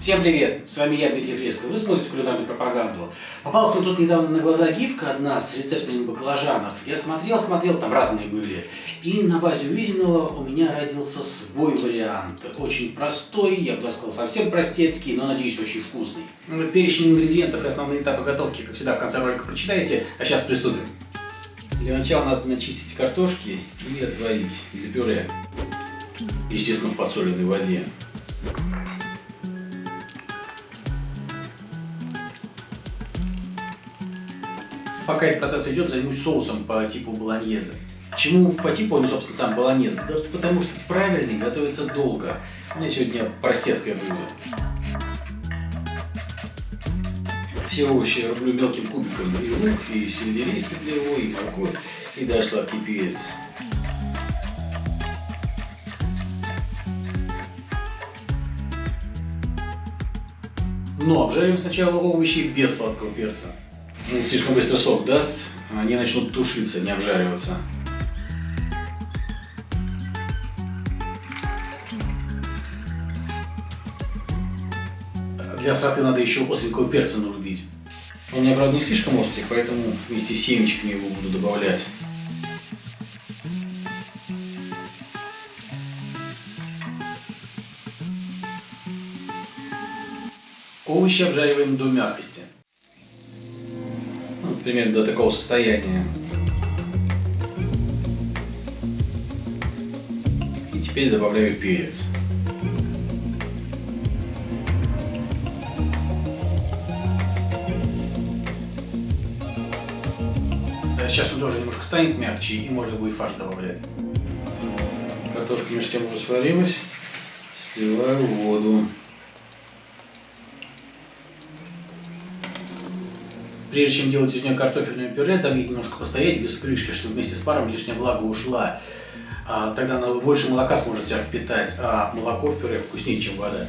Всем привет! С вами я, Дмитрий Фреско. Вы смотрите кулинарную пропаганду. Попалась мне тут недавно на глаза гифка одна с рецептами баклажанов. Я смотрел, смотрел, там разные были. И на базе увиденного у меня родился свой вариант. Очень простой, я бы сказал, совсем простецкий, но, надеюсь, очень вкусный. Ну, перечень ингредиентов и основные этапы готовки, как всегда, в конце ролика прочитаете. А сейчас приступим. Для начала надо начистить картошки и отварить для пюре. Естественно, в подсоленной воде. Пока этот процесс идет, займусь соусом по типу болоньезе. Почему по типу он, собственно, сам болоньезе? Да потому что правильный готовится долго. У меня сегодня простецкое блюдо. Все овощи рублю мелким кубиком. И лук, и сельдерей стеклевой, и морковь, и даже сладкий перец. Но обжарим сначала овощи без сладкого перца. Не слишком быстро сок даст, они начнут тушиться, не обжариваться. Для остроты надо еще остренького перца нарубить. Он у меня, правда, не слишком острый, поэтому вместе с семечками его буду добавлять. Овощи обжариваем до мягкости. Примерно до такого состояния. И теперь добавляю перец. Сейчас он тоже немножко станет мягче и можно будет фарш добавлять. Картошка между тем уже сварилась. Сливаю воду. Прежде чем делать из нее картофельное пюре, дам ей немножко постоять без крышки, чтобы вместе с паром лишняя влага ушла. А, тогда она больше молока сможет себя впитать, а молоко в пюре вкуснее, чем вода.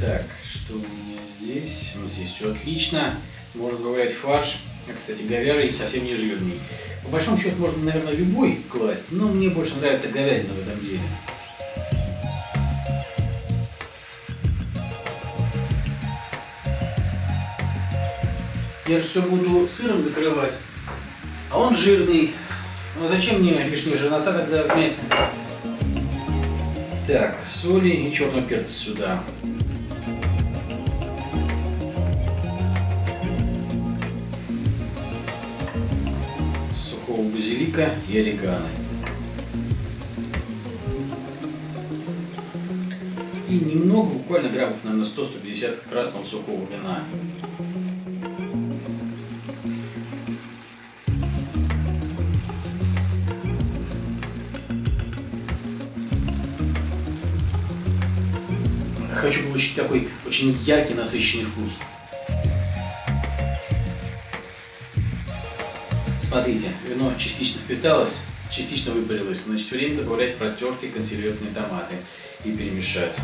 Так, что у меня здесь? Вот здесь все отлично. Можно добавлять фарш. Кстати, говяжий совсем не жирный. По большому счету можно, наверное, любой класть, но мне больше нравится говядина в этом деле. Я же все буду сыром закрывать, а он жирный. Ну зачем мне лишняя жирнота тогда в мясе? Так, соли и черный перец сюда. Сухого базилика и орегано. И немного, буквально граммов, наверное, 100-150 красного сухого вина. Хочу получить такой очень яркий, насыщенный вкус. Смотрите, вино частично впиталось, частично выпарилось. Значит, время добавлять протертые консервированные томаты и перемешать.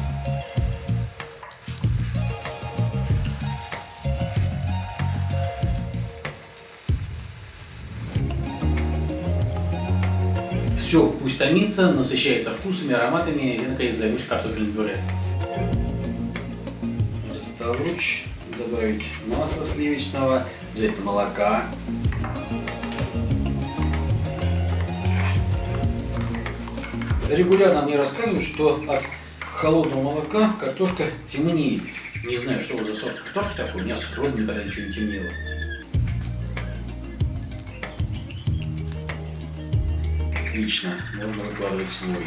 Все, пусть томится, насыщается вкусами, ароматами и, наконец, займусь картофельным пюре луч, добавить масла сливочного, взять молока. Регулярно мне рассказывают, что от холодного молока картошка темнеет. Не знаю, что за сорт картошки такой, у меня с роду никогда ничего не темнело. Отлично, можно выкладывать слой.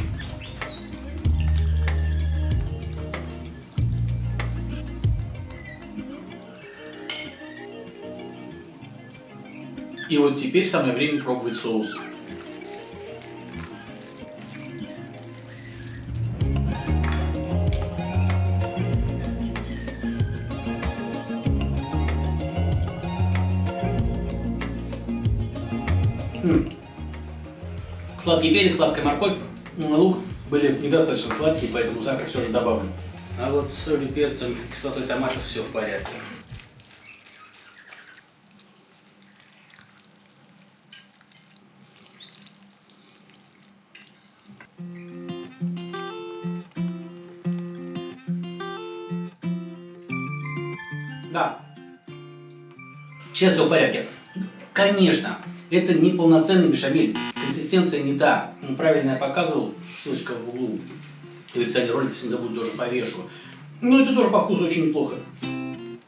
И вот теперь самое время пробовать соус. Хм. Сладкий перец, сладкая морковь, лук были недостаточно сладкие, поэтому сахар все же добавлю. А вот с солью, перцем, кислотой томатов все в порядке. Да. Сейчас все в порядке. Конечно, это не полноценный бешамель. Консистенция не та. Ну, правильно я показывал. Ссылочка в углу. И в описании ролика, если не забуду, тоже повешу. Но это тоже по вкусу очень неплохо.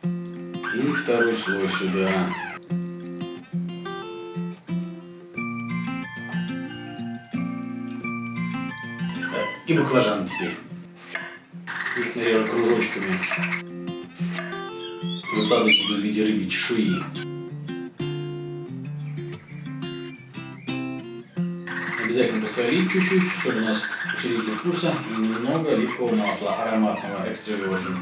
И второй слой сюда. И баклажаны теперь. Их нарежу кружочками. Выкладывать буду в виде рыбьей чешуи. Обязательно посолить чуть-чуть. Соль у нас усилитель вкуса. И немного оливкового масла ароматного экстра virgin.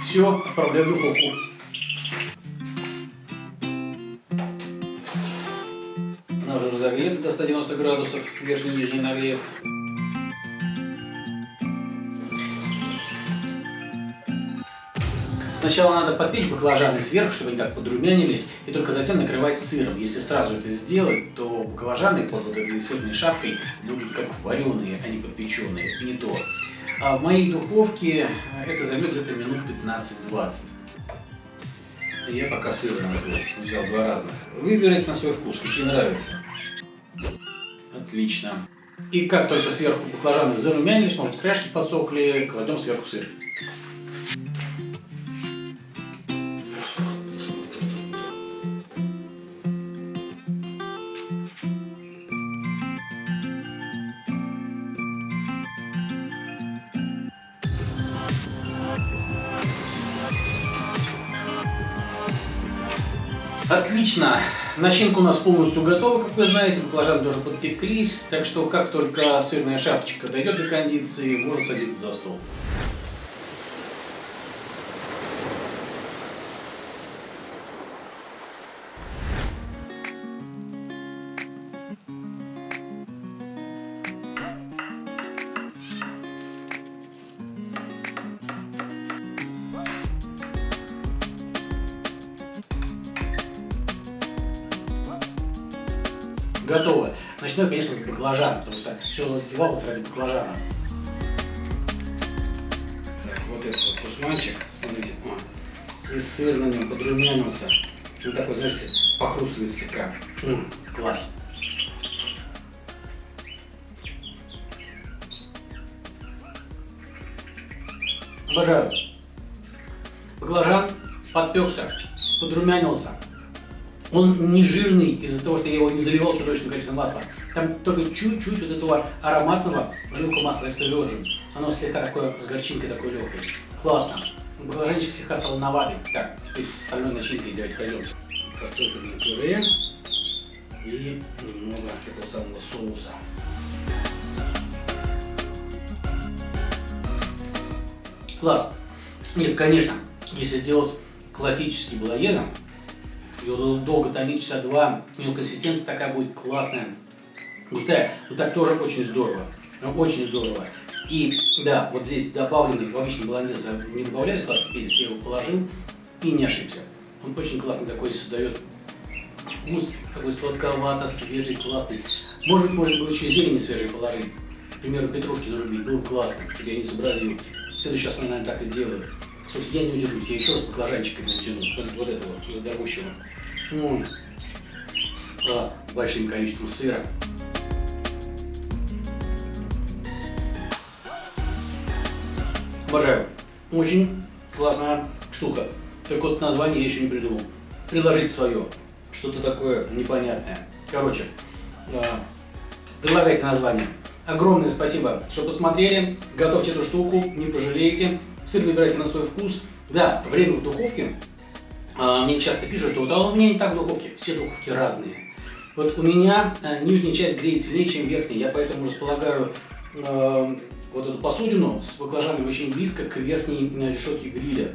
Все, отправляю в духовку. 190 градусов, верхний и нижний нагрев. Сначала надо подпечь баклажаны сверху, чтобы они так подрумянились, и только затем накрывать сыром. Если сразу это сделать, то баклажаны под вот этой сырной шапкой будут как вареные, а не подпеченные. Не то. А в моей духовке это займет где-то минут 15-20. Я пока сыр накрыл, взял два разных. Выбирайте на свой вкус, какие нравятся. Отлично. И как только сверху баклажаны зарумянились, может кряшки подсохли, кладем сверху сыр. Отлично. Начинка у нас полностью готова, как вы знаете. Баклажаны тоже подпеклись. Так что, как только сырная шапочка дойдет до кондиции, можно садиться за стол. Готово. Начну я, конечно, с баклажана, потому что все застевалось ради баклажана. Вот этот вот кусманчик, смотрите, о, и сыр на нем подрумянился. Он такой, знаете, похрустывает слегка. М -м, класс. Обожаю. Баклажан подпекся, подрумянился. Он не жирный из-за того, что я его не заливал чудовищным количеством масла. Там только чуть-чуть вот этого ароматного оливкового масла экстра virgin. Оно слегка такое с горчинкой такой легкой. Классно. Баклажанчик слегка солоноватый. Так, теперь с остальной начинкой давайте пойдем. Картофельное пюре и немного этого самого соуса. Класс. Нет, конечно, если сделать классический балаезом, ее долго томить часа два, у нее консистенция такая будет классная, густая, но так тоже очень здорово, очень здорово. И да, вот здесь добавленный, в обычном баландезе не добавляю сладкий перец, я его положил и не ошибся. Он очень классно такой создает вкус, такой сладковато, свежий, классный. Может быть, можно было еще зелени свежей положить. К примеру, петрушки нарубить, было бы классно, я не сообразил. В следующий раз, наверное, так и сделаю. Слушайте, я не удержусь, я еще раз баклажанчиками утяну, вот, вот этого, здоровущего. Ну, с а, большим количеством сыра. Обожаю. Очень классная штука. Только вот название я еще не придумал. Приложить свое. Что-то такое непонятное. Короче, а, предлагайте название. Огромное спасибо, что посмотрели. Готовьте эту штуку, не пожалеете. Сыр выбирайте на свой вкус. Да, время в духовке. А, мне часто пишут, что вот, а у меня не так в духовке. Все духовки разные. Вот у меня а, нижняя часть греет сильнее, чем верхняя. Я поэтому располагаю э, вот эту посудину с баклажанами очень близко к верхней решетке гриля.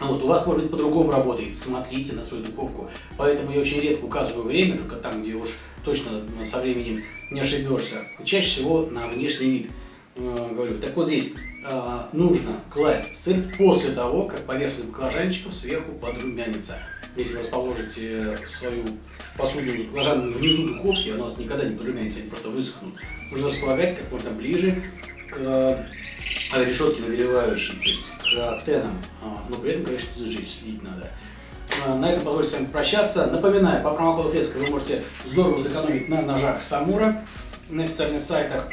Вот, у вас, может быть, по-другому работает, смотрите на свою духовку. Поэтому я очень редко указываю время, только там, где уж точно со временем не ошибешься. Чаще всего на внешний вид э, говорю. Так вот здесь э, нужно класть сыр после того, как поверхность баклажанчиков сверху подрумянится. Если вы расположите свою посуду с баклажанами внизу духовки, она у вас никогда не подрумянится, они просто высохнут. Нужно располагать как можно ближе к э, решетке нагревающей, то есть к антеннам, а, но при этом, конечно, зажечь, следить надо. А, на этом позвольте с вами прощаться. Напоминаю, по промокоду Фреска вы можете здорово сэкономить на ножах Самура на официальных сайтах.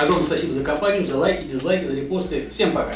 Огромное спасибо за компанию, за лайки, дизлайки, за репосты. Всем пока!